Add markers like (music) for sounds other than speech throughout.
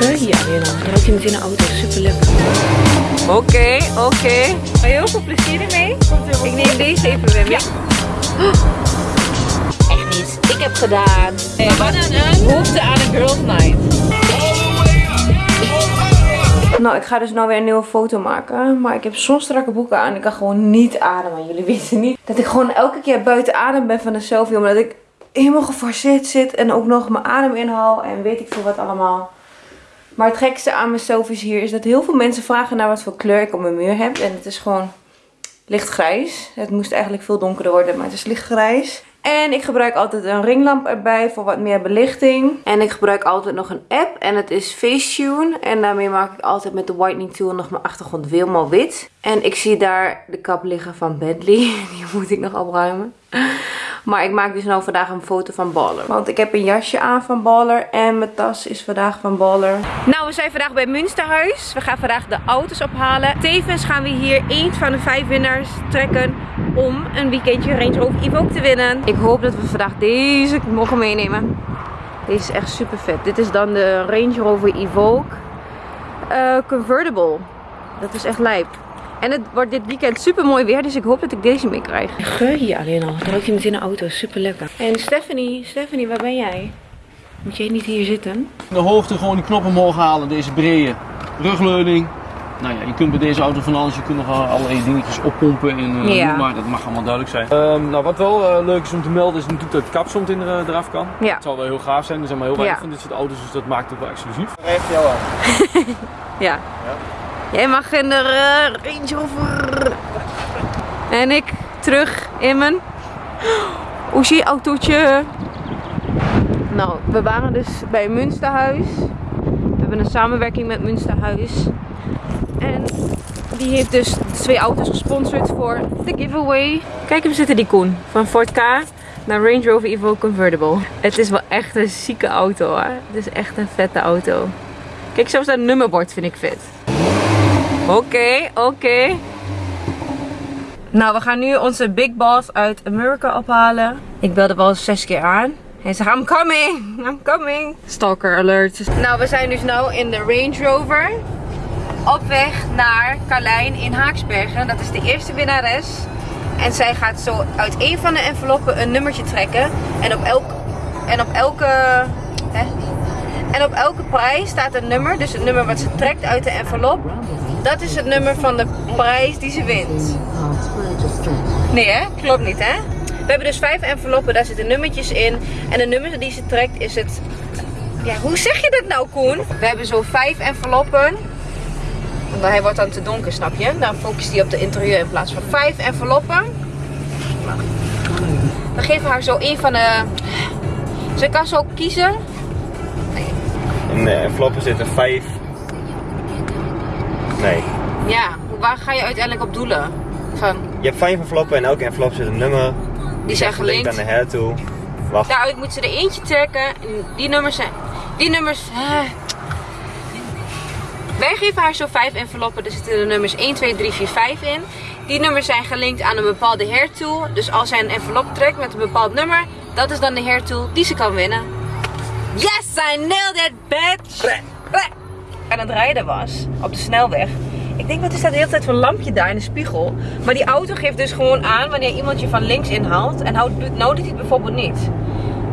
Ja, weer dan. Dan je met in de auto. Super lekker. Oké, oké. Heel veel plezier ermee. Ik neem deze even weer mee. (gasps) Echt niet. Ik heb gedaan. Hey, wat een behoefte aan een girls night. Nou, ik ga dus nou weer een nieuwe foto maken. Maar ik heb zo'n strakke boeken aan. Ik kan gewoon niet ademen. Jullie (laughs) weten niet dat ik gewoon elke keer buiten adem ben van de selfie. Omdat ik helemaal geforceerd zit. En ook nog mijn adem inhaal. En weet ik veel wat allemaal. Maar het gekste aan mijn selfies hier is dat heel veel mensen vragen naar wat voor kleur ik op mijn muur heb. En het is gewoon lichtgrijs. Het moest eigenlijk veel donkerder worden, maar het is lichtgrijs. En ik gebruik altijd een ringlamp erbij voor wat meer belichting. En ik gebruik altijd nog een app en het is Facetune. En daarmee maak ik altijd met de whitening tool nog mijn achtergrond helemaal wit. En ik zie daar de kap liggen van Bentley. (laughs) Die moet ik nog opruimen. Maar ik maak dus nou vandaag een foto van Baller. Want ik heb een jasje aan van Baller. En mijn tas is vandaag van Baller. Nou, we zijn vandaag bij Münsterhuis. We gaan vandaag de auto's ophalen. Tevens gaan we hier één van de vijf winnaars trekken. Om een weekendje Range Rover Evoque te winnen. Ik hoop dat we vandaag deze mogen meenemen. Deze is echt super vet. Dit is dan de Range Rover Evoque uh, Convertible. Dat is echt lijp. En het wordt dit weekend super mooi weer, dus ik hoop dat ik deze mee krijg. Geur hier alleen al. Dan je het in de auto. Super lekker. En Stephanie, Stephanie, waar ben jij? Moet jij niet hier zitten? De hoogte gewoon die knoppen omhoog halen, deze brede rugleuning. Nou ja, je kunt bij deze auto van alles, je kunt nog allerlei dingetjes oppompen en uh, ja. maar dat mag allemaal duidelijk zijn. Um, nou, wat wel uh, leuk is om te melden is natuurlijk dat het kapsomt in er, eraf kan. Ja. Het zal wel heel gaaf zijn, er zijn maar heel weinig ja. van dit soort auto's, dus dat maakt het wel exclusief. Recht jou aan. ja. ja. Jij mag in de uh, Range Rover. En ik terug in mijn Oezie autootje. Nou, we waren dus bij Münsterhuis. We hebben een samenwerking met Münsterhuis. En die heeft dus twee auto's gesponsord voor de giveaway. Kijk, we zitten die Koen. Van Ford K naar Range Rover Evo Convertible. Het is wel echt een zieke auto hoor. Het is echt een vette auto. Kijk, zelfs dat nummerbord vind ik vet. Oké, oké. Nou, we gaan nu onze Big Boss uit Amerika ophalen. Ik belde wel zes keer aan. Hij zegt, I'm coming, I'm coming. Stalker alert. Nou, we zijn dus nu in de Range Rover. Op weg naar Carlijn in Haaksbergen. Dat is de eerste winnares. En zij gaat zo uit een van de enveloppen een nummertje trekken. En op, elk, en op elke... Hè? En op elke prijs staat een nummer. Dus het nummer wat ze trekt uit de envelop. Dat is het nummer van de prijs die ze wint. Nee hè? Klopt niet hè? We hebben dus vijf enveloppen, daar zitten nummertjes in. En de nummer die ze trekt is het... Ja, hoe zeg je dat nou Koen? We hebben zo vijf enveloppen. Want hij wordt dan te donker, snap je? Dan focust hij op de interieur in plaats van vijf enveloppen. We geven haar zo een van de... Ze kan zo kiezen. In de enveloppen zitten vijf Nee. Ja, waar ga je uiteindelijk op doelen? Van... Je hebt vijf enveloppen en elke envelop zit een nummer. Die, zijn gelinkt. aan de hair toe. Wacht. Daaruit moet ze er eentje trekken. Die nummers zijn... Die nummers... Uh... Wij geven haar zo vijf enveloppen. Er zitten de nummers 1, 2, 3, 4, 5 in. Die nummers zijn gelinkt aan een bepaalde hair tool. Dus als zij een envelop trekt met een bepaald nummer, dat is dan de hair tool die ze kan winnen. Yes, I nailed it, bitch! Aan het rijden was op de snelweg. Ik denk, wat is dat de hele tijd voor lampje daar in de spiegel? Maar die auto geeft dus gewoon aan wanneer iemand je van links inhaalt. En nou doet hij het bijvoorbeeld niet.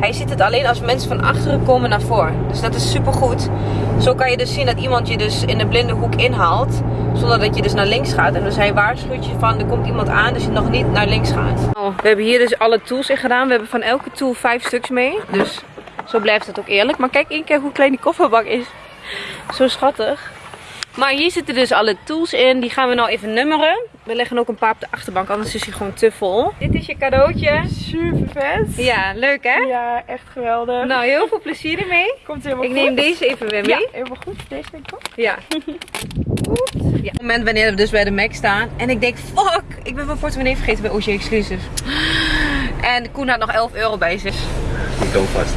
Hij ziet het alleen als mensen van achteren komen naar voren. Dus dat is super goed. Zo kan je dus zien dat iemand je dus in de blinde hoek inhaalt. Zonder dat je dus naar links gaat. En dus hij waarschuwt je van er komt iemand aan dus je nog niet naar links gaat. Oh, we hebben hier dus alle tools in gedaan. We hebben van elke tool vijf stuks mee. Dus zo blijft het ook eerlijk. Maar kijk één keer hoe klein die kofferbak is. Zo schattig. Maar hier zitten dus alle tools in. Die gaan we nou even nummeren. We leggen ook een paar op de achterbank, anders is hij gewoon te vol. Dit is je cadeautje. Super vet. Ja, leuk hè? Ja, echt geweldig. Nou, heel veel plezier ermee. Komt helemaal ik goed. Ik neem deze even weer mee. Ja, helemaal goed. Deze denk ik ook. Ja. (laughs) Ja, op het moment wanneer we dus bij de Mac staan. En ik denk, fuck, ik ben mijn portemonnee vergeten bij OG Exclusives. En Koen had nog 11 euro bij zich. Ik kom vast.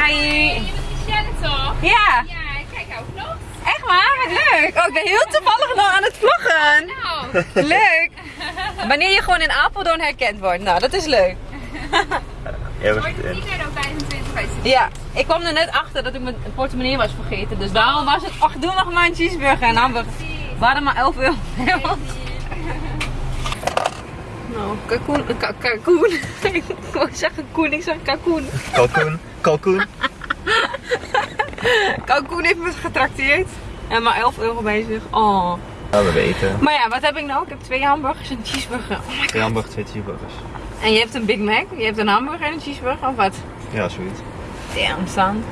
Hi. Je bent toch? Ja. Echt waar? Wat leuk. Oh, ik ben heel toevallig nog aan het vloggen. Nou. Leuk. Wanneer je gewoon in Apeldoorn herkend wordt. Nou, dat is leuk. Ja, Wordt het niet meer dan 25 Ja. ja, ik kwam er net achter dat ik mijn portemonnee was vergeten. Dus daarom was het, ach doe nog maar een cheeseburger en. We hadden maar 11 euro. nou, kalkoen, ka kalkoen. (laughs) ik wou zeggen koen, ik zeg kalkoen. Kalkoen, kalkoen. kalkoen heeft me getrakteerd. En maar 11 euro bij zich. Oh. Ja, we weten. Maar ja, wat heb ik nou? Ik heb twee hamburgers en een cheeseburger. Oh. Twee hamburgers, twee cheeseburgers. En je hebt een Big Mac, je hebt een hamburger en een cheeseburger of wat? Ja, zoiets. Damn, staan.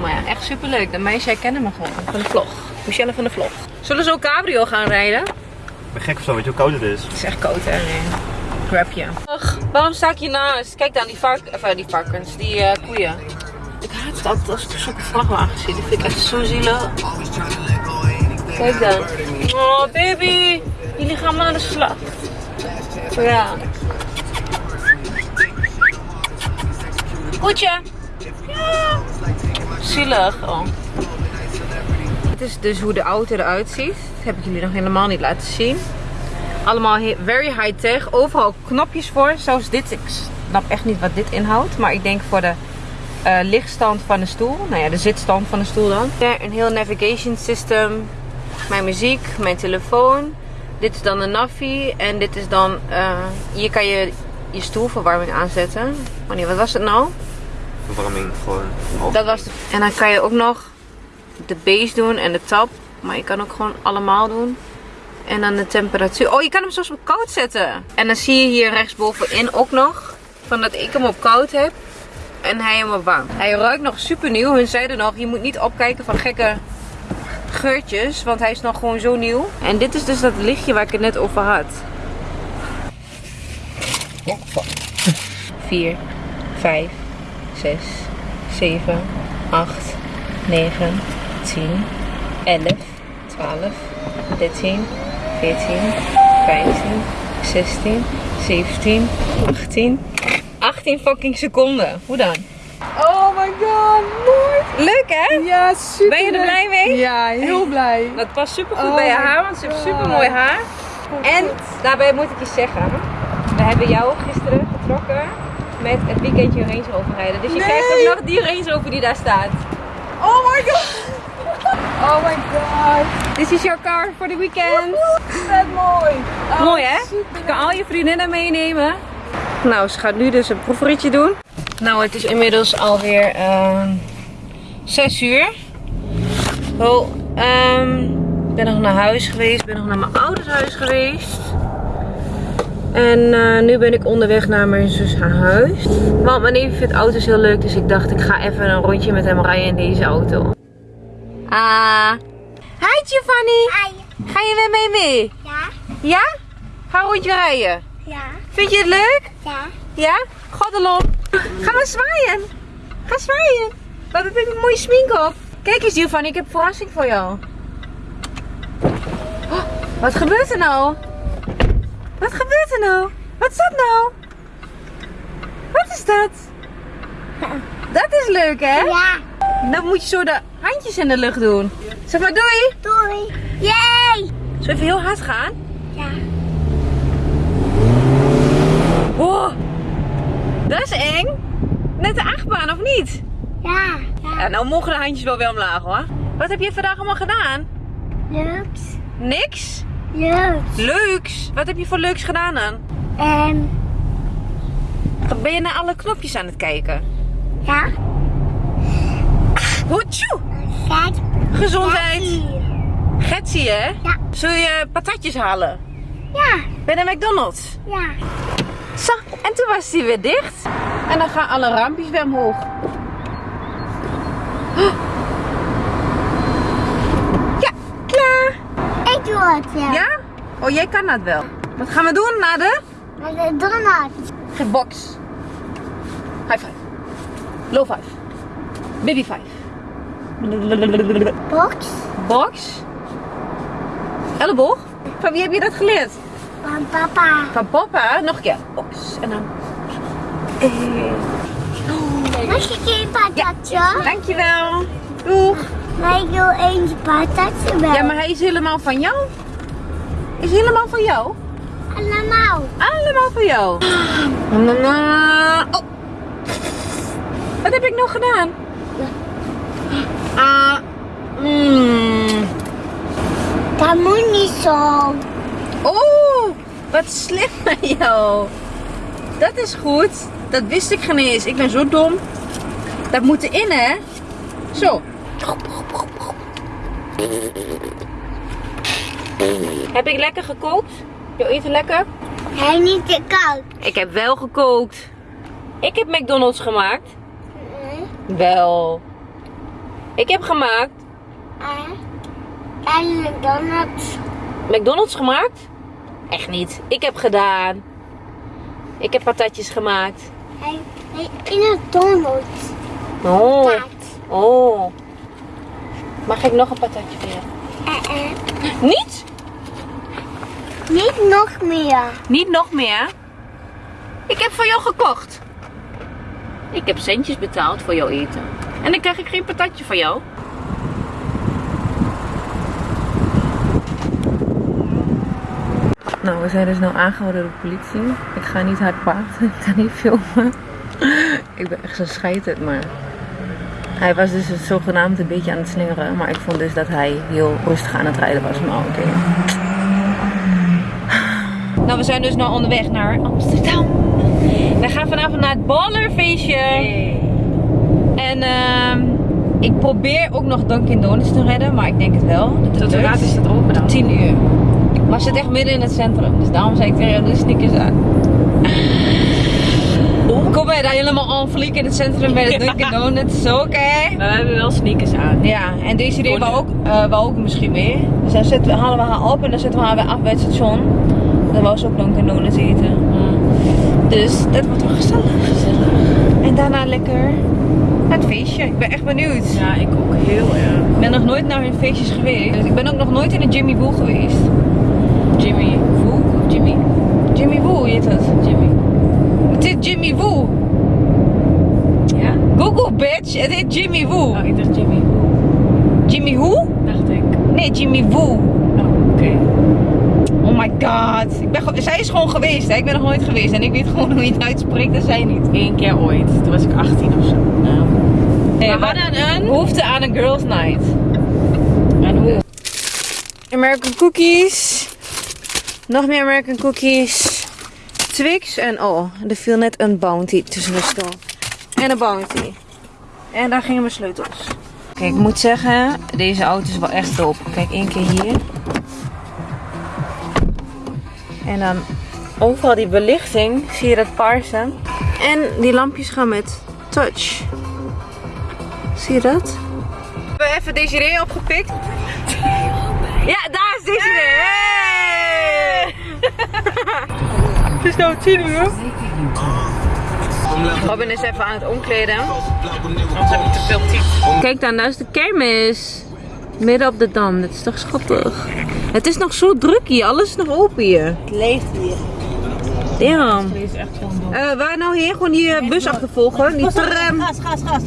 Maar ja, echt super leuk. De meisjes herkennen me gewoon van de vlog. Michelle van de vlog. Zullen we zo cabrio gaan rijden? Ik ben gek of zo, weet je hoe koud het is? Het is echt koud hè? Nee. Grab je. Ach, waarom sta ik hiernaast? Kijk dan, die, vark, uh, die varkens, die uh, koeien. Altijd als ik zulke vrachtwagens zie. Die vind ik echt zo zielig. Kijk dan. Oh, baby. Jullie gaan maar aan de slag. Ja. Koetje. Ja. Zielig. Oh. Dit is dus hoe de auto eruit ziet. Dat heb ik jullie nog helemaal niet laten zien. Allemaal very high tech. Overal knopjes voor. Zoals dit. Ik snap echt niet wat dit inhoudt. Maar ik denk voor de uh, lichtstand van de stoel. Nou ja, de zitstand van de stoel dan. Ja, een heel navigation system. Mijn muziek, mijn telefoon. Dit is dan de navi. En dit is dan... Uh, hier kan je je stoelverwarming aanzetten. Wanneer, wat was het nou? Verwarming gewoon. Dat was de, en dan kan je ook nog de base doen en de top. Maar je kan ook gewoon allemaal doen. En dan de temperatuur. Oh, je kan hem zelfs op koud zetten. En dan zie je hier rechtsbovenin ook nog. Van dat ik hem op koud heb. En hij op warm. Hij ruikt nog super nieuw. Hun zeiden nog, je moet niet opkijken van gekke geurtjes. Want hij is nog gewoon zo nieuw. En dit is dus dat lichtje waar ik het net over had. 4, 5, 6, 7, 8, 9, 10, 11, 12, 13, 14, 15, 16, 17, 18. 18 fucking seconden. Hoe dan? Oh my god, mooi. Leuk hè? Ja, super. Ben je er blij mee? Ja, heel blij. (laughs) Dat past super goed Oh bij je haar, want ze heeft super mooi haar. En daarbij moet ik je zeggen, we hebben jou gisteren getrokken met het weekendje Range Rover rijden. Dus je Nee. krijgt ook nog die Range Rover die daar staat. Oh my god. (laughs) Oh my god. This is your car for the weekend. Vet mooi. Oh, Mooi hè? super. Je kan al je vriendinnen meenemen. Nou, ze gaat nu dus een proefritje doen. Nou, het is inmiddels alweer ehm 6 uur. Oh, ehm, ik ben nog naar huis geweest. Ik ben nog naar mijn ouders huis geweest. En eh, nu ben ik onderweg naar mijn zus haar huis. Want mijn neef vindt auto's heel leuk. Dus ik dacht, ik ga even een rondje met hem rijden in deze auto. Ah. Hi Giovanni. Hi. Ga je weer mee mee? Ja, Ja? Ga een rondje rijden. ja, Vind je het leuk? ja. Ja? Goddelop. Ga maar zwaaien. Ga zwaaien. Wat heb ik een mooie smink op. Kijk eens Giovanni, ik heb een verrassing voor jou. Oh, wat gebeurt er nou? Wat gebeurt er nou? Wat is dat nou? Wat is dat? Dat is leuk hè? Ja, Dan moet je zo de handjes in de lucht doen. Zeg maar doei. doei. Yay. Zullen we even heel hard gaan? Ja, Wow. Dat is eng. Net de achtbaan of niet? ja, ja. Ja, nou mogen de handjes wel weer omlaag hoor. Wat heb je vandaag allemaal gedaan? Leuks, Niks? leuks. Leuks? Wat heb je voor leuks gedaan dan? En Ben je naar alle knopjes aan het kijken? ja, Hoetjoe! Gezondheid! Getsie hè? Ja. Zul je patatjes halen? Ja, Bij de McDonald's? ja. Zo, en toen was die weer dicht. En dan gaan alle rampjes weer omhoog. (gasps) Ja, klaar. Ik doe het, ja. Ja? Oh, jij kan dat wel. Wat gaan we doen na de? Met de donut. Geen box. High five. Low five. Baby five. Box Box. Elleboog. Van wie heb je dat geleerd? Van papa. Van papa. Nog een keer. Box. En dan. Eh. Mag ik een patatje? Dankjewel. Doeg. Maar ik wil eens patatje wel. Ja, maar hij is helemaal van jou. Is helemaal van jou? Allemaal. Allemaal van jou. Oh. Wat heb ik nog gedaan? Ah, mm. Dat moet niet zo. Oh, wat slim van jou. Dat is goed. Dat wist ik geen eens. Ik ben zo dom. Dat moet erin, hè? Zo. Heb ik lekker gekookt? Jouw eten lekker? Hij niet te koud. Ik heb wel gekookt. Ik heb McDonald's gemaakt. Wel. Ik heb gemaakt. En McDonald's. McDonald's gemaakt? Echt niet. Ik heb gedaan. Ik heb patatjes gemaakt. In een Donald's. Oh. Oh. Mag ik nog een patatje weer? Eh, eh. Niet? Niet nog meer. Niet nog meer? Ik heb voor jou gekocht. Ik heb centjes betaald voor jouw eten. En dan krijg ik geen patatje van jou. Nou, we zijn dus nou aangehouden door de politie. Ik ga niet hard praten, (laughs) ik ga niet filmen. ik ben echt zo scheiterd, maar... Hij was dus zogenaamd een beetje aan het slingeren. Maar ik vond dus dat hij heel rustig aan het rijden was. Maar oké. Nou, we zijn dus nou onderweg naar Amsterdam. We gaan vanavond naar het ballerfeestje. En ehm, ik probeer ook nog Dunkin' Donuts te redden, maar ik denk het wel. Dat Tot hoe laat is het open dan? 10 uur. Maar het zit echt midden in het centrum. Dus daarom zei ik tegen doe sneakers aan. Kom bij daar helemaal en fliek in het centrum bij de (laughs) Dunkin' Donuts. Zo, oké? We hebben wel sneakers aan. Ja, en deze idee wou ook, eh wou ook misschien mee. Dus dan zetten we, halen we haar op en dan zetten we haar weer af bij het station. Dan wou ze ook Dunkin' Donuts eten. Dus dat wordt wel gezellig. En daarna lekker het feestje. Ik ben echt benieuwd. Ja, ik ook heel erg. Ik ben nog nooit naar hun feestjes geweest. Dus ik ben ook nog nooit in een Jimmy Woo geweest. Jimmy. Woo? Of Jimmy? Jimmy Woo heet het. Jimmy. Het is Jimmy Woo. Ja? Google bitch, het heet Jimmy Woo. Oh, ik dacht Jimmy. Jimmy Who? Dacht ik. Nee, Jimmy Woo. Oh, oké. Oh my god. Ik ben, zij is gewoon geweest, hè? ik ben nog nooit geweest. En ik weet gewoon hoe je het uitspreekt en zij niet. Eén keer ooit. Toen was ik 18 of zo. Nou. Nee, we hadden een- behoefte aan een girls night. En hoe? American cookies. Nog meer American cookies. Twix en oh, er viel net een bounty tussen de stoel. En een bounty. En daar gingen mijn sleutels. Kijk, ik moet zeggen, deze auto is wel echt top. Kijk, één keer hier. En dan overal die belichting, zie je dat paarse. En die lampjes gaan met touch. Zie je dat? We hebben even Desiree opgepikt. Ja, daar is Desiree. Het is nou 10 uur. Robin is even aan het omkleden. Anders heb ik te veel type. Kijk dan, daar is de kermis. Midden op de dam, dat is toch schattig. Het is nog zo druk hier, alles is nog open hier. Het leeft hier. Ja. Deze is echt gewoon dom. Eh waar nou hier? Gewoon die bus achtervolgen, die tram. Gas, gas, gas.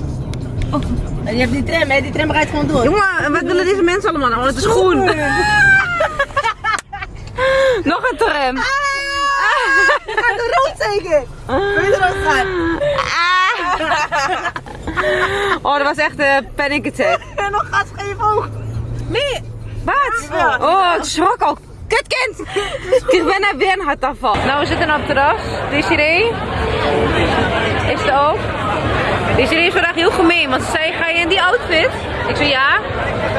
Oh. Je hebt die tram, hè? Die tram rijdt gewoon door. Jongen, en wat willen deze mensen allemaal nou? Het is groen. (laughs) (gasps) Nog een tram. Gaat de rood zeker? Wil je er ook gaan? (laughs) Oh, dat was echt een panic attack. En (laughs) nog gas geven ook. Nee, wat? Oh, ik schrok al. Kutkind! (laughs) Ik kreeg bijna weer een hartaanval. Nou, we zitten op het terras. Desiree is er ook. Desiree is vandaag heel gemeen, want ze zei, ga je in die outfit? Ik zei ja.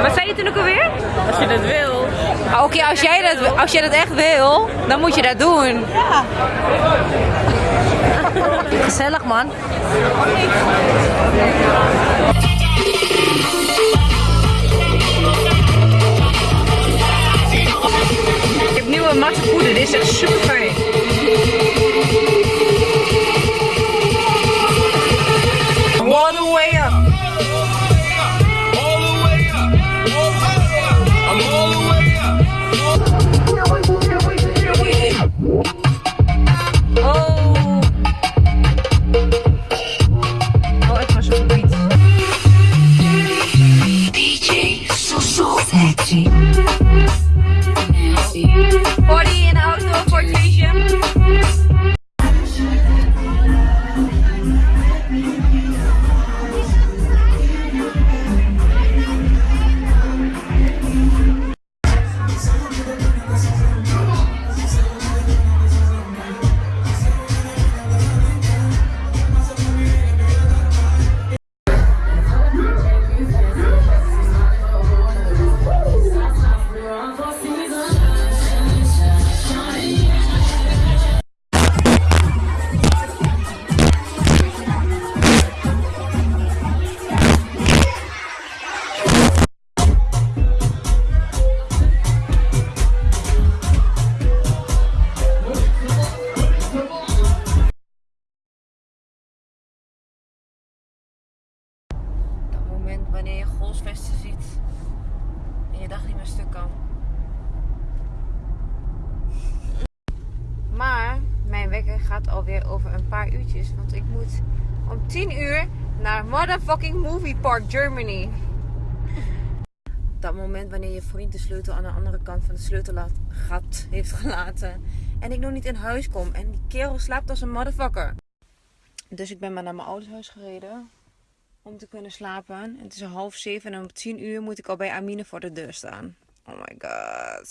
Wat zei je toen ook alweer? Als je dat wil. Oké, als, jij dat, als jij dat echt wil, dan moet je dat doen. Gezellig man. Ik heb nieuwe matte poeder, dit is echt super fijn. Thank you. Gaat alweer over een paar uurtjes. Want ik moet om 10 uur naar motherfucking Movie Park Germany. Dat moment wanneer je vriend de sleutel aan de andere kant van het sleutelgat heeft gelaten. En ik nog niet in huis kom. En die kerel slaapt als een motherfucker. Dus ik ben maar naar mijn ouders huis gereden. Om te kunnen slapen. En het is half zeven en om tien uur moet ik al bij Amine voor de deur staan. Oh my god.